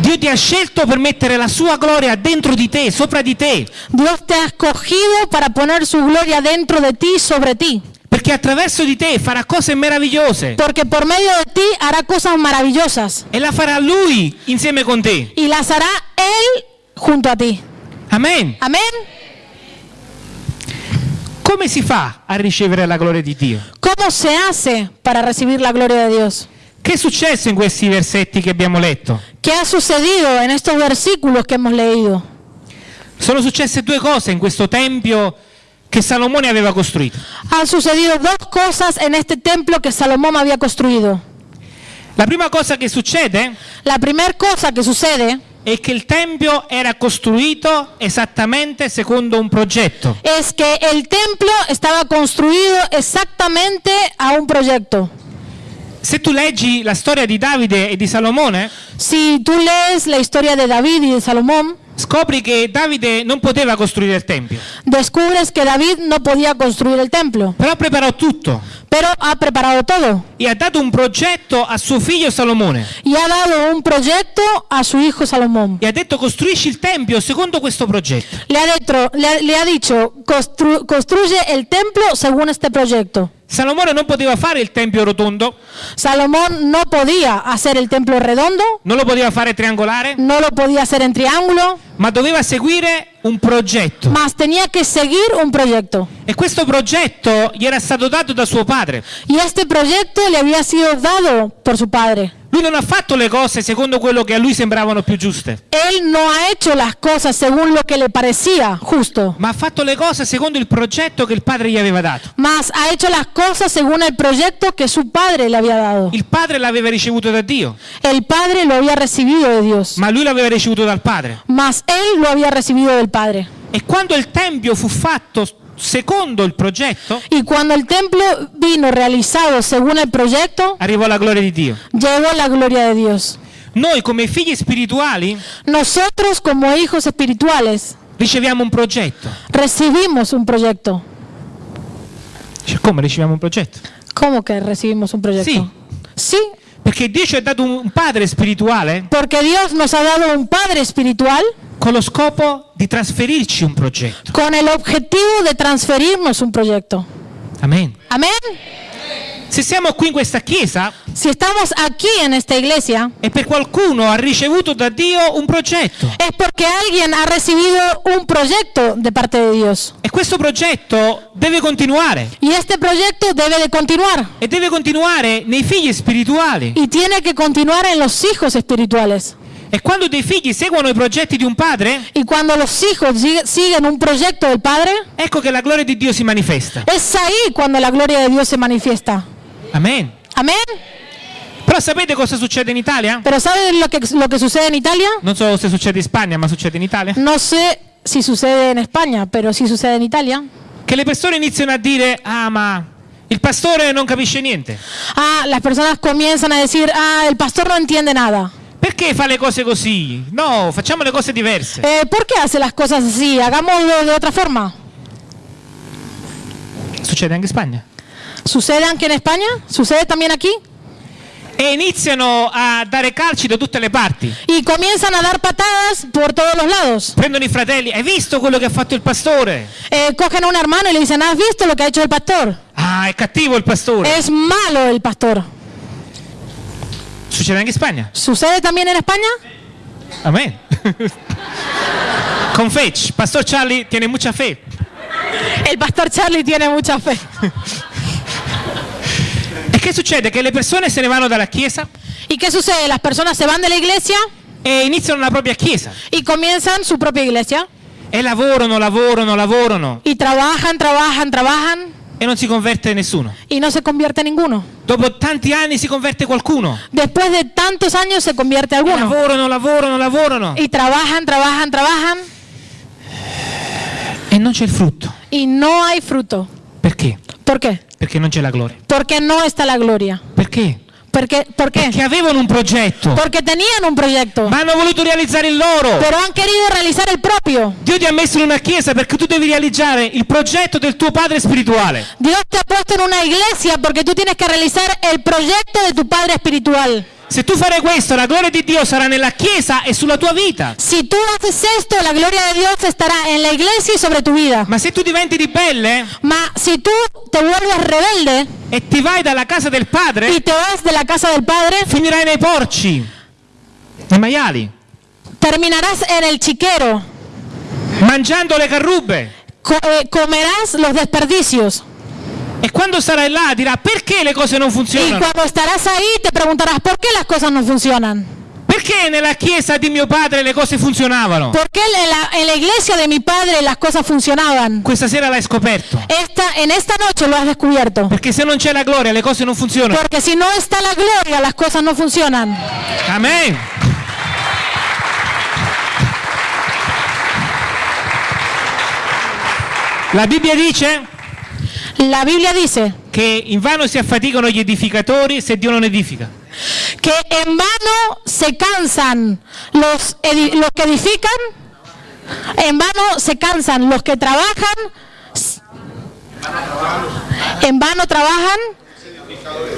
Dio ti ha scelto per mettere la sua gloria dentro di te, sopra di te, Dios te ha escogido para poner su gloria dentro de ti, sobre ti. perché attraverso di te farà cose meravigliose Porque por medio de ti hará cosas maravillosas. e la farà Lui insieme con te. Y las hará Él junto a ti. Amen. Amén. Come si fa a ricevere la gloria di Dio? ¿Cómo se hace para recibir la gloria de Dios? Che è successo in questi versetti che abbiamo letto? ¿Qué ha sucedido en estos versículos que hemos leído? Sono successe due cose in questo tempio che Salomone aveva costruito. Han sucedido dos cosas en este templo que Salomón había construido. La prima cosa che succede La primera cosa que sucede è che il tempio era costruito esattamente secondo un progetto. es que el templo estaba construido exactamente a un proyecto. Se tu leggi la storia di Davide e di Salomone, Si tú lees la historia de David y de Salomón, scopri che Davide non poteva costruire il tempio, descubres que David no podía construir el templo, però preparò tutto pero ha preparado todo e ha dato un progetto a suo figlio Salomone y ha dado un proyecto a su hijo Salomón. e ha detto costruisci il tempio secondo questo progetto. Le ha, le ha- le ha dicho, "Constru- construye el templo según este proyecto. Salomone non poteva fare il tempio rotondo, Salomón no podía hacer el templo redondo, non lo poteva fare triangolare, no lo podía hacer en triángulo, ma doveva seguire un progetto. mas tenía que seguir un proyecto. E questo progetto gli era stato dato da suo padre. Y este proyecto le había sido dado por su padre. Lui non ha fatto le cose secondo quello che a lui sembravano più giuste, Él no ha hecho las cosas según lo que le parecía justo, ma ha fatto le cose secondo il progetto che il padre gli aveva dato. mas ha hecho las cosas según el proyecto que su padre le había dado. Il padre l'aveva ricevuto da Dio, El padre lo había recibido de Dios, ma lui l'aveva ricevuto dal padre. mas él lo había recibido del padre. E quando il tempio fu fatto secondo il progetto, Y cuando el templo vino realizado según el proyecto, arrivò la gloria di Dio. llegó la gloria de Dios. Noi come figli spirituali Nosotros como hijos espirituales riceviamo un progetto. recibimos un proyecto. Dice, Come riceviamo un progetto? ¿Cómo que recibimos un proyecto? Sí. Sí, Perché Dio ci ha dato un padre spirituale porque Dios nos ha dado un Padre espiritual con lo scopo di trasferirci un progetto. con el objetivo de transferirnos un proyecto. Amen. Amén. Se siamo qui in questa chiesa Si estamos aquí en esta iglesia, è per qualcuno ha ricevuto da Dio un progetto. es porque alguien ha recibido un proyecto de parte de Dios. E questo progetto deve continuare. Y este proyecto debe de continuar. E deve continuare nei figli spirituali. Y tiene que continuar en los hijos espirituales. E quando dei figli seguono i progetti di un padre, Y cuando los hijos sig- siguen un proyecto del Padre, ecco che la gloria di Dio si manifesta. es ahí cuando la gloria de Dios se manifiesta. Amen. Amén. Però sapete cosa succede in Italia? Pero ¿saben lo que, lo que sucede en Italia? Non so se succede in Spagna, ma succede in Italia. No sé si sucede en España, pero sí sucede en Italia. Che le persone iniziano a dire, ah ma il pastore non capisce niente. Ah, las personas comienzan a decir, ah, el pastor no entiende nada. Perché fa le cose così? No, facciamo le cose diverse. Eh, ¿Por qué hace las cosas así? Hagámoslo de otra forma. Succede anche in Spagna. ¿Sucede aquí en España? ¿Sucede también aquí? E iniziano a dare calci da tutte le parti. Y comienzan a dar patadas por todos los lados. Prendono i fratelli, hai visto quello che ha fatto il pastore? Eh, cogen a un hermano y le dicen, ¿has visto lo que ha hecho el pastor? Ah, è cattivo il pastore. Es malo el pastor. Succede anche in Spagna. ¿Sucede también en España? Amen. Con Fetch, Pastor Charlie tiene mucha fe. El pastor Charlie tiene mucha fe. E che succede? Che le persone se ne vanno dalla chiesa ¿Y qué sucede? Las personas se van de la iglesia e iniziano la propria chiesa y comienzan su propia iglesia e lavorano, lavorano, lavorano y trabajan, trabajan, trabajan e non si converte nessuno. y no se convierte ninguno. Dopo tanti anni si converte qualcuno. Después de tantos años se convierte alguno. lavorano, lavorano, lavorano Y trabajan, trabajan, trabajan e non c'è il frutto. y no hay fruto. Perché? ¿Por qué? Perché non c'è la gloria. Porque no está la gloria. Perché? ¿Por qué? Perché avevano un progetto, Porque tenían un proyecto, ma hanno voluto realizzare il loro. pero han querido realizar el propio. Dio ti ha messo in una chiesa perché tu devi realizzare il progetto del tuo padre spirituale. Dios te ha puesto en una iglesia porque tú tienes que realizar el proyecto de tu Padre espiritual. Se tu farai questo, la gloria di Dio sarà nella chiesa e sulla tua vita. Si tú haces esto, la gloria de Dios estará en la iglesia y sobre tu vida. Ma se tu diventi ribelle Ma si tú te vuelves rebelde e ti vai dalla casa del y padre, te vas de la casa del Padre, finirai nei porci, nei maiali, terminarás en el chiquero, mangiando le carrubbe. co- eh, comerás los desperdicios. E quando sarai là dirà perché le cose non Y funzionano? cuando estarás ahí te preguntarás por qué las cosas no funcionan. Perché nella chiesa di mio padre le cose funzionavano? ¿Por qué en la, en la iglesia de mi padre las cosas funcionaban? Questa sera l'hai scoperto. Esta, en esta noche lo has descubierto. Perché se non c'è la gloria le cose non funzionano. Porque si no está la gloria, las cosas no funcionan. Amen. La Bibbia dice La Biblia dice che in vano si affaticano gli edificatori se Dio non edifica. que en vano se cansan los, edi- los que edifican, en vano se cansan los que trabajan, s- en vano trabajan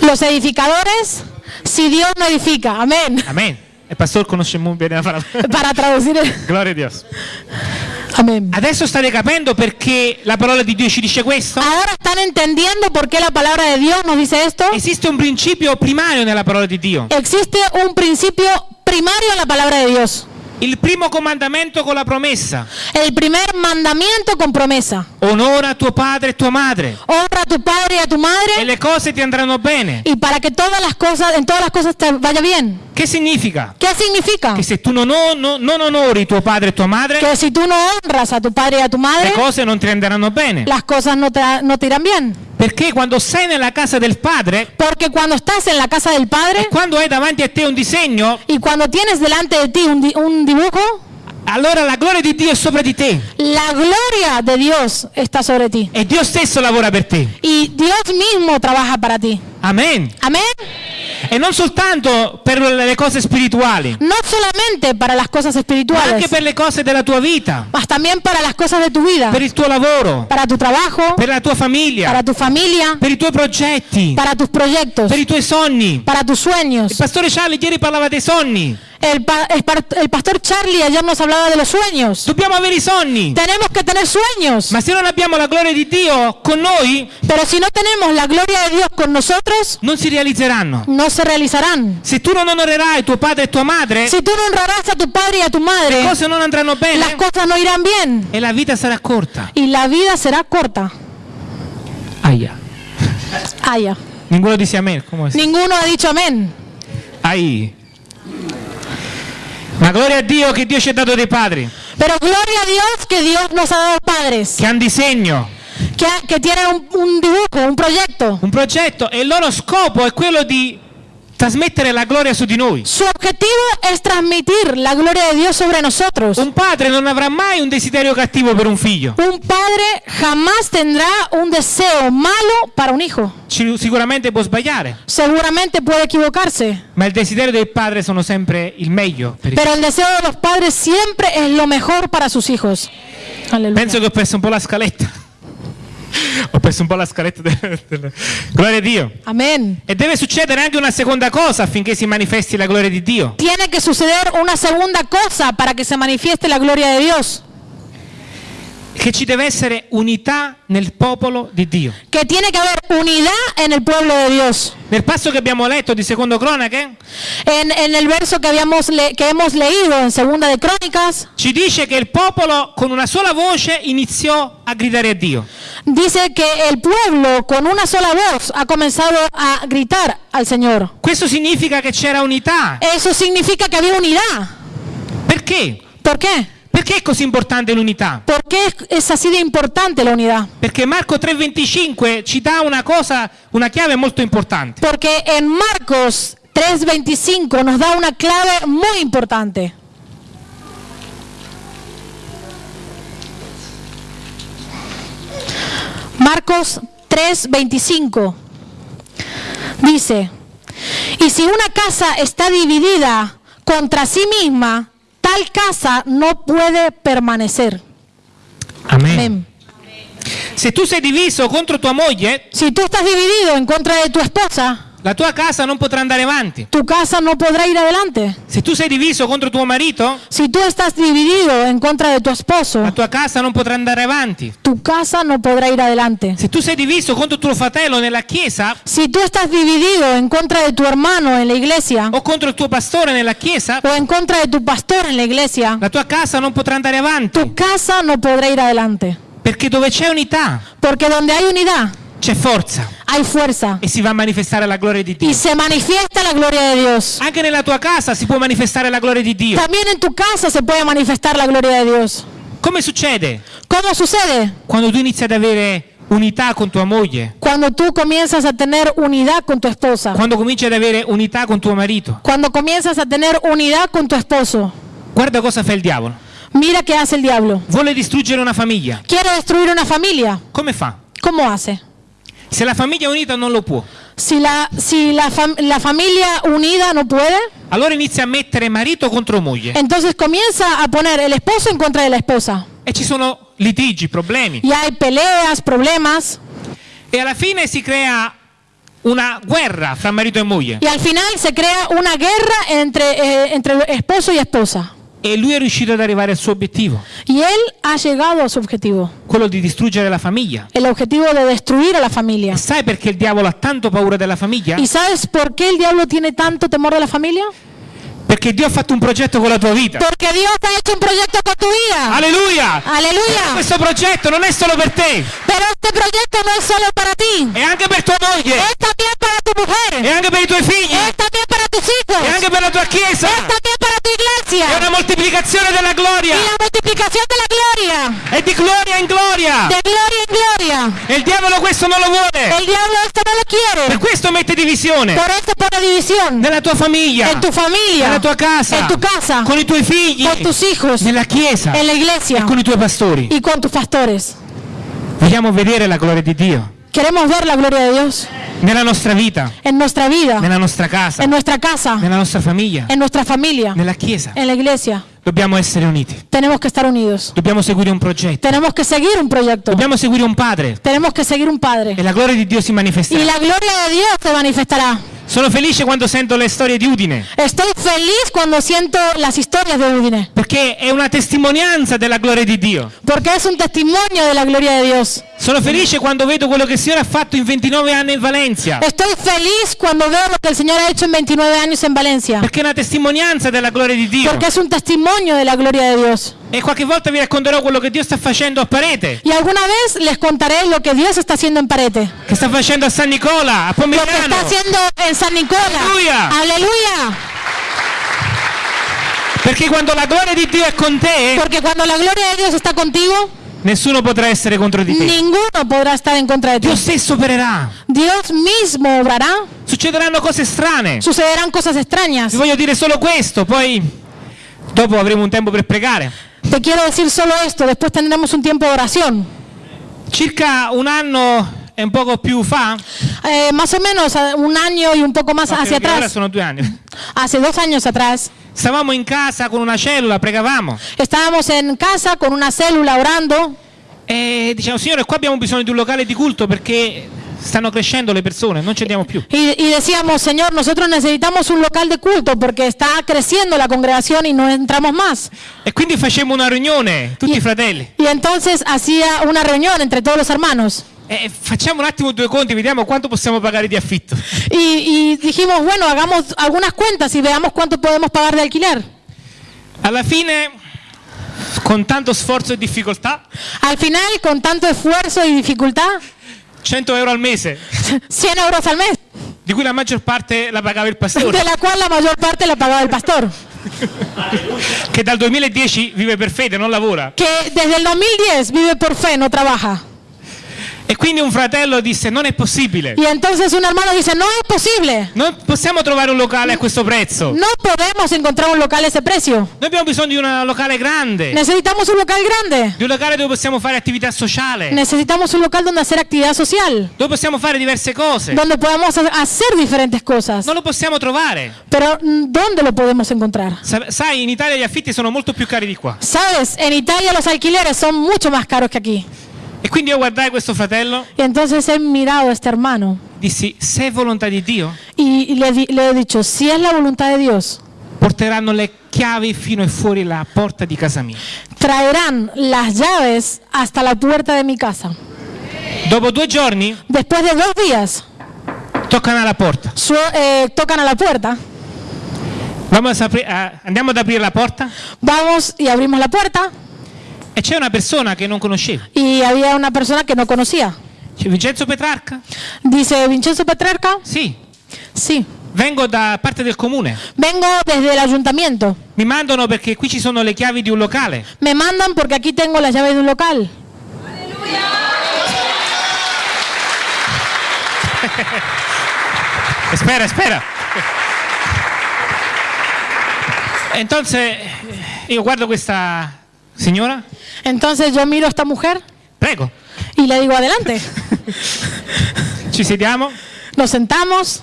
los edificadores si Dios no edifica. Amén. Amen. Il pastore conosce molto bene la parola. Para traducir. Gloria a Dio. Amén. Adesso state capendo perché la parola di Dio ci dice questo? Ahora están entendiendo por qué la palabra de Dios nos dice esto. Esiste un principio primario nella parola di Dio. Existe un principio primario en la palabra de Dios. Il primo comandamento con la promessa. El primer mandamiento con promesa. Onora tuo padre e tua madre Honra a tu padre y a tu e madre le cose ti andranno bene. y para que todas las cosas, en todas las cosas te vaya bien. Che significa? ¿Qué significa? Che se tu non, o- no- non onori tuo padre e tua madre, Que si tú no honras a tu padre y a tu madre, le cose non ti renderanno bene. las cosas no te, no te irán bien. Perché quando sei nella casa del padre, Porque cuando estás en la casa del e padre quando hai davanti a te un disegno, y cuando tienes delante de ti un, un dibujo, allora la gloria di Dio è sopra di te la gloria de Dios está sobre ti. e Dio stesso lavora per te. Y Dios mismo trabaja para ti. Amen. Amén. E non soltanto per le cose spirituali, No solamente para las cosas ma anche per le cose della tua vita, mas también para las cosas de tu vida, per il tuo lavoro, para tu trabajo, per la tua famiglia, para tu familia, per i tuoi progetti, para tus proyectos, per i tuoi sogni. para tus sueños. Il pastore Charlie ieri parlava dei sogni. El, pa- el par- el pastor Charlie ayer nos hablaba de los sueños. Dobbiamo avere i sogni. Tenemos que tener sueños, Ma se non abbiamo la gloria di Dio con noi, pero si no tenemos la gloria de Dios con nosotros, non si realizzeranno. no se realizarán. Se tu non onorerai tuo padre e tua madre, Si tú no honrarás a tu padre y a tu le madre, cose non andranno las cosas no irán bien e la vita sarà corta. y la vida será corta. Aya. Ninguno dice amen. Come si- Ninguno ha dicho amén. Ai. Ma gloria a Dio che Dio ci ha dato dei padri. Pero gloria a Dios que Dios nos ha dado padres, che hanno disegno, ha- que tienen un, un dibujo, un proyecto. un progetto. E il loro scopo è quello di trasmettere la gloria su di noi. Su objetivo es transmitir la gloria de Dios sobre nosotros. Un padre non avrà mai un desiderio cattivo per un figlio. Un padre jamás tendrá un deseo malo para un hijo. Ci- sicuramente può sbagliare, Seguramente puede equivocarse, ma il desiderio del padre sono sempre il meglio. per pero el deseo de los padres siempre es lo mejor para sus hijos. Aleluya. Penso che ho perso un po' la scaletta. Ho perso un po' la scaletta. del- del- Gloria a Dio. Amén. E deve succedere anche una seconda cosa affinché si manifesti la gloria di Dio. Tiene que suceder una segunda cosa para que se manifieste la gloria de Dios. Che ci deve essere unità nel popolo di Dio. Que tiene que haber unidad en el pueblo de Dios. Nel passo che abbiamo letto di Secondo Cronache En, en el verso que, habíamos le- que hemos leído en Segunda de Crónicas, ci dice che il popolo con una sola voce iniziò a gridare a Dio. dice que el pueblo con una sola voz ha comenzado a gritar al Señor. Questo significa che c'era unità. Eso significa que había unidad. Perché? ¿Por qué? Perché è così importante l'unità? ¿Por qué es- es así de importante la unidad? Perché Marco 3:25 ci dà una cosa, una chiave molto importante. Porque en Marcos 3:25 nos da una clave muy importante. Marcos 3:25 dice, y si una casa está dividida contra sí misma, tal casa no puede permanecer. Amen. Amén. Se tu sei diviso contro tua moglie, Si tú estás dividido en contra de tu esposa, la tua casa non potrà andare avanti. tu casa no podrá ir adelante. Se tu sei diviso contro tuo marito, Si tú estás dividido en contra de tu esposo, la tua casa non potrà andare avanti. tu casa no podrá ir adelante. Se tu sei diviso contro tuo fratello nella chiesa Si tú estás dividido en contra de tu hermano en la iglesia o contro il tuo pastore nella chiesa, o en contra de tu pastor en la iglesia, la tua casa non potrà andare avanti. tu casa no podrá ir adelante. Perché dove c'è unità Porque donde hay unidad, c'è forza hay fuerza e si va a manifestare la gloria di Dio. y se manifiesta la gloria de Dios. Anche nella tua casa si può manifestare la gloria di Dio. También en tu casa se puede manifestar la gloria de Dios. Come succede? ¿Cómo sucede? Quando tu inizi ad avere unità con tua moglie, Cuando tú comienzas a tener unidad con tu esposa. quando cominci ad avere unità con tuo marito. Cuando comienzas a tener unidad con tu esposo. Guarda cosa fa il diavolo. Mira qué hace el diablo. Vuole distruggere una famiglia. Quiere destruir una familia. Come fa? ¿Cómo hace? Se la famiglia unita non lo può. Si la, si la, fam- la familia unida no puede, Allora inizia a mettere marito contro moglie. entonces comienza a poner el esposo en contra de la esposa. E ci sono litigi, problemi. Y hay peleas, problemas. E alla fine si crea una guerra fra marito e moglie. Y al final se crea una guerra entre, eh, entre esposo y esposa. E lui è riuscito ad arrivare al suo obiettivo, Y él ha llegado a su objetivo. quello di distruggere la famiglia. El objetivo de destruir a la familia. E sai perché il diavolo ha tanto paura della famiglia? ¿Y sabes por qué el diablo tiene tanto temor de la familia? Perché Dio ha fatto un progetto con la tua vita. Porque Dios ha hecho un proyecto con tu vida. Alleluia! Aleluya. Questo progetto non è solo per te, Pero este proyecto no es solo para ti. è anche per tua moglie, Es también para tu è mujer. anche per i tuoi figli, Es también para tus hijos. è anche per la tua chiesa. Es también para tu È iglesia. una moltiplicazione della gloria. Y la multiplicación de la gloria. È di gloria in gloria. De gloria en gloria. E il diavolo questo non lo vuole. El diablo esto no lo Per quiere. questo mette divisione Por eso pone división. nella tua famiglia, En tu familia. nella tua casa, En tu casa. con i tuoi figli, Con tus hijos. nella chiesa En la iglesia. e con i tuoi pastori. Y con tus pastores. Vogliamo vedere la gloria di Dio Queremos ver la gloria de Dios nella nostra vita, en nuestra vida. nella nostra casa, En nuestra casa. nella nostra famiglia, En nuestra familia. nella chiesa. En la iglesia. Dobbiamo essere uniti. Tenemos que estar unidos. Dobbiamo seguire un progetto. Tenemos que seguir un proyecto. Dobbiamo seguire un padre Tenemos que seguir un Padre. e la gloria di Dio si Y manifesterà. la gloria de Dios se manifestará. Sono felice quando sento le storie di Udine, Estoy feliz cuando siento las historias de Udine, perché è una testimonianza della gloria di Dio. porque es un testimonio de la gloria de Dios. Sono felice quando vedo quello che il Signore ha fatto in 29 anni in Valencia, Estoy feliz cuando veo lo que el Señor ha hecho en 29 años en Valencia, perché è una testimonianza della gloria di Dio. porque es un testimonio de la gloria de Dios. E qualche volta vi racconterò quello che Dio sta facendo a Parete, Y alguna vez les contaré lo que Dios está haciendo en Parete, che sta facendo a San Nicola, a lo que Pomigliano. está haciendo en San Nicola. Aleluya. Aleluya. Perché quando la gloria di Dio è con te, Porque cuando la gloria de Dios está contigo, nessuno potrà essere contro di te. ninguno podrá estar en contra de ti. Dio stesso opererà. Dios mismo obrará. Succederanno cose strane. Sucederán cosas extrañas. Vi voglio dire solo questo, poi dopo avremo un tempo per pregare. Te quiero decir solo esto, después tendremos un tiempo de oración. Circa un anno e un poco più fa, Eh, más o menos eh, un año y un poco más hacia atrás, sono due anni, hace dos años atrás, stavamo in casa con una cellula, pregavamo estábamos en casa con una célula orando. E diciamo Signore qua abbiamo bisogno di un locale di culto perché stanno crescendo le persone, non ci andiamo più. y, y decíamos, Señor, nosotros necesitamos un local de culto porque está creciendo la congregación y no entramos más. E quindi facemmo una riunione, tutti i fratelli. Y entonces hacía una reunión entre todos los hermanos. E facciamo un attimo due conti, vediamo quanto possiamo pagare di affitto. Y, y dijimos, bueno, hagamos algunas cuentas y veamos cuánto podemos pagar de alquiler. Alla fine, con tanto sforzo e difficoltà, Al final, con tanto esfuerzo y dificultad, 100 euro al mese, 100 euros al mes, di cui la maggior parte la pagava il pastore. de la cual la mayor parte la pagaba el pastor. che dal 2010 vive per fede, non lavora. que desde el 2010 vive por fe, no trabaja. E quindi un fratello disse non è possibile. Y entonces un hermano dice, no es posible, Non possiamo trovare un locale a questo prezzo. no podemos encontrar un local a ese precio. Noi abbiamo bisogno di un locale grande, Necesitamos un local grande, di un locale dove possiamo fare attività sociale, necesitamos un local donde hacer actividad social, dove possiamo fare diverse cose. donde podamos ha- hacer diferentes cosas. Non lo possiamo trovare. Pero mm, ¿dónde lo podemos encontrar? Sa- Sai, in Italia gli affitti sono molto più cari di qua. Sabes, en Italia los alquileres son mucho más caros que aquí. E quindi io guardai questo fratello, Y entonces he mirado a este hermano dissi, se è volontà di Dio, y le, le he dicho, si es la voluntad de Dios, porteranno le chiavi fino e fuori la porta di casa mia. traerán las llaves hasta la puerta de mi casa. Dopo due giorni Después de dos días, toccano alla porta. su- eh, tocan a la puerta, Vamos a- andiamo ad aprire la porta vamos y abrimos la puerta e c'è una persona che non conoscevo. y había una persona que no conocía. C'è Vincenzo Petrarca? Dice, Vincenzo Petrarca, Sì, sí, vengo da parte del comune. vengo desde el ayuntamiento. Mi mandano perché qui ci sono le chiavi di un locale. Me mandan porque aquí tengo las llaves de un local. Espera, espera. Entonces, io guardo questa signora, Entonces yo miro a esta mujer prego, y le digo, adelante. ci sediamo. Nos sentamos.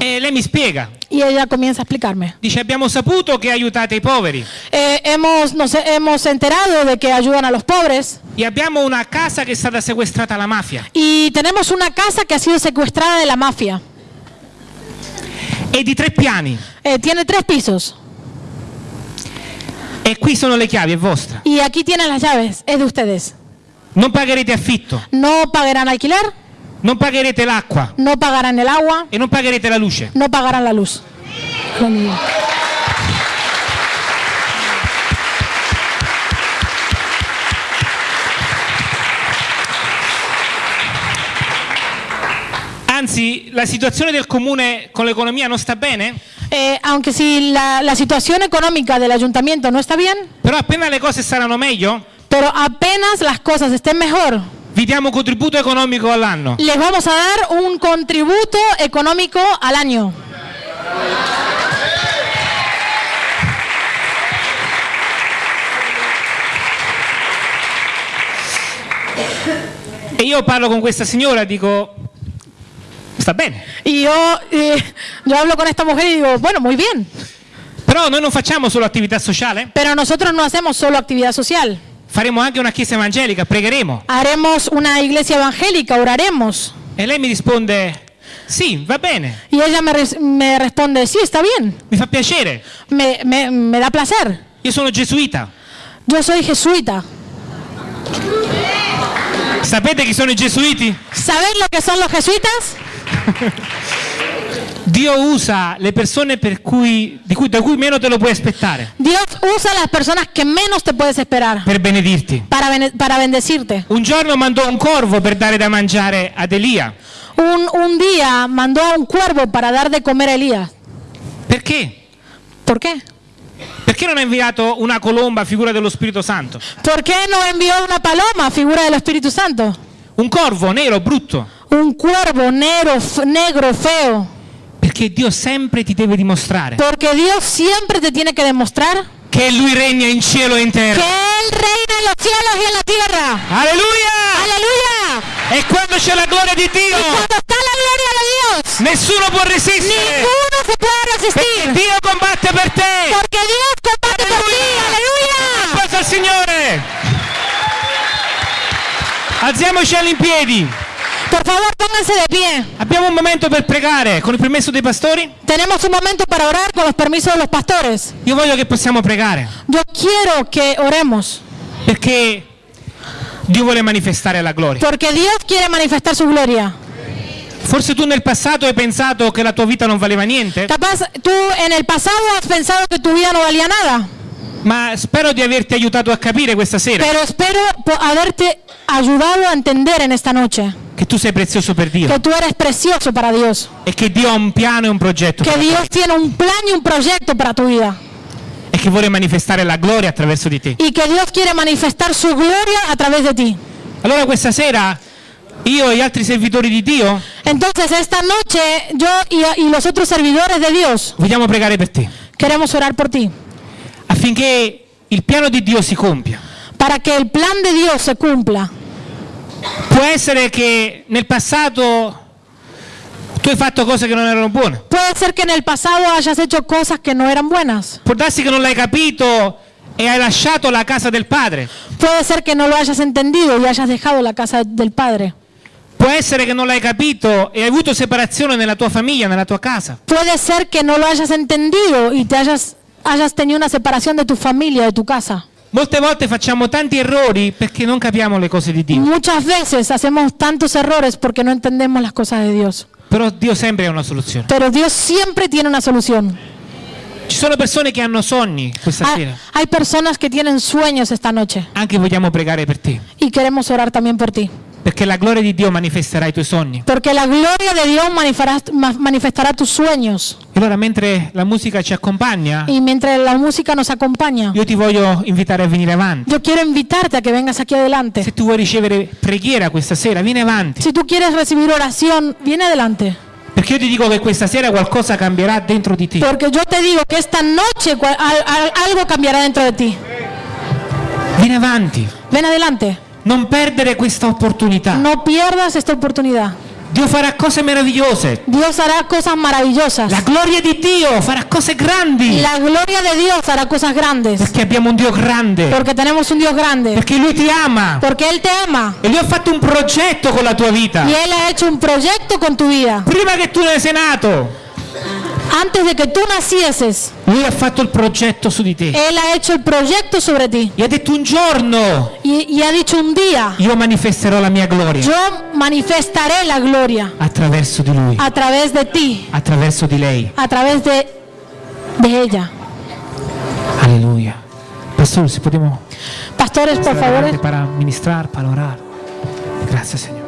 E lei mi spiega. y ella comienza a explicarme. Dice abbiamo saputo che aiutate i poveri Eh, hemos, nos hemos enterado de que ayudan a los pobres. E abbiamo una casa che è stata sequestrata alla mafia. Y tenemos una casa que ha sido secuestrada de la mafia. e di tre piani. Eh, tiene tres pisos e qui sono le chiavi, è vostra. y aquí tienen las llaves, es de ustedes. Non pagherete affitto, No pagarán alquiler, non pagherete l'acqua no pagarán el agua, e non pagherete la luce. no pagarán la luz. Anzi, la situazione del comune con l'economia non sta bene, Eh, aunque si la, la situación económica del ayuntamiento no está bien, però appena le cose saranno meglio, pero apenas las cosas estén mejor, vi diamo un contributo economico all'anno. les vamos a dar un contributo económico al año. E io parlo con questa signora dico, sta bene, Y yo, eh, yo hablo con esta mujer y digo, bueno, muy bien, però noi non facciamo solo attività sociale, pero nosotros no hacemos solo actividad social. faremo anche una chiesa evangelica, pregheremo. Haremos una iglesia evangélica, oraremos. E lei mi risponde, sì, va bene, Y ella me, res- me responde, sí, está bien, mi fa piacere, me, me- me da placer. io sono gesuita. Yo soy jesuita. Sapete chi sono i gesuiti? ¿Saben lo que son los jesuitas? Dio usa le persone per cui, di cui, da cui meno te lo puoi aspettare Dios usa las personas que menos te puedes esperar per benedirti. para, bene- para bendecirte. Un giorno mandò un corvo per dare da mangiare ad Elia. Un, un día mandó a un cuervo para dar de comer a Elías. Perché? ¿Por qué? Perché non ha inviato una colomba, figura dello Spirito Santo? ¿Por qué no envió una paloma, figura del Espíritu Santo? Un corvo nero, brutto. Un cuervo negro, f- negro, feo. Perché Dio sempre ti deve dimostrare Porque Dios siempre te tiene que demostrar che Lui regna in cielo e in terra. Él reina en los cielos y en la tierra. Alleluia! Aleluya. E quando c'è la gloria di Dio, cuando está la gloria de Dios, nessuno può resistere. ninguno se puede resistir. Perché Dio combatte per te. Porque Dios combate por ti. Aleluya. Applauso al Signore. Alziamoci in Por favor, pónganse de pie. Abbiamo un momento per pregare con il permesso dei pastori. Tenemos un momento para orar con los permisos de los pastores. Io voglio che possiamo pregare Yo quiero que oremos. perché Dio vuole manifestare la gloria. Porque Dios quiere manifestar su gloria. Forse tu nel passato hai pensato che la tua vita non valeva niente, Capaz tú en el pasado has pensado que tu vida no valía nada. Ma spero di averti aiutato a capire questa sera Pero espero po- haberte ayudado a entender en esta noche che tu sei prezioso per Dio que tú eres precioso para Dios. e che Dio ha un piano e un progetto. Que per. Dios tiene un plan y un proyecto para tu vida. che vuole manifestare la gloria attraverso di te. y que Dios quiere manifestar su gloria a través de ti. Allora questa sera io e gli altri servitori di Dio Entonces esta noche yo y, y los otros servidores de Dios vogliamo pregare per te queremos orar por ti, affinché il piano di Dio si compia. para que el plan de Dios se cumpla. Può essere che nel passato tu hai fatto cose che non erano buone. Puede ser que en el pasado hayas hecho cosas que no eran buenas. Può darsi che non l'hai capito e hai lasciato la casa del padre. Puede ser que no lo hayas entendido y hayas dejado la casa del Padre. Può essere che non l'hai capito e hai avuto separazione nella tua famiglia, nella tua casa. Puede ser que no lo hayas entendido y te hayas, hayas tenido una separación de tu familia, de tu casa. Molte volte facciamo tanti errori perché non capiamo le cose di Dio. Muchas veces hacemos tantos errores porque no entendemos las cosas de Dios. Però Dio sempre ha una soluzione. Pero Dios siempre tiene una solución. Ci sono persone che hanno sogni questa Hay, sera. hay personas que tienen sueños esta noche Anche vogliamo pregare per te. y queremos orar también por ti. Perché la gloria di Dio manifesterà i tuoi sogni. Porque la gloria de Dios manifestará, ma- manifestará tus sueños. E allora mentre la musica ci accompagna, Y mientras la música nos acompaña, io ti voglio invitare a venire avanti. yo quiero invitarte a que vengas aquí adelante. Se tu vuoi ricevere preghiera questa sera, vieni avanti. Si tú quieres recibir oración, viene adelante. Perché io ti dico che questa sera qualcosa cambierà dentro di te. Porque yo te digo que esta noche cua- al- al- algo cambiará dentro de ti. Vieni avanti. Ven adelante. Non perdere questa opportunità. No pierdas esta oportunidad. Dio farà cose meravigliose. Dios hará cosas maravillosas. La gloria di Dio farà cose grandi. La gloria de Dios hará cosas grandes. Perché abbiamo un Dio grande. Porque tenemos un Dios grande. Perché Lui ti ama. Porque Él te ama. E Lui ha fatto un progetto con la tua vita. Y Él ha hecho un proyecto con tu vida. Prima che tu ne sei nato, Antes de que tú nacieses, Lui ha fatto il progetto su di te. Él ha hecho el proyecto sobre ti. E ha detto un giorno Y, y ha dicho un día, io manifesterò la mia gloria yo manifestaré la gloria attraverso di Lui, a través de ti, attraverso di lei. a través de, de ella. Alleluia. Pastore, se possiamo Pastores, por favor. adelante para ministrar, para orar. Grazie, Signore.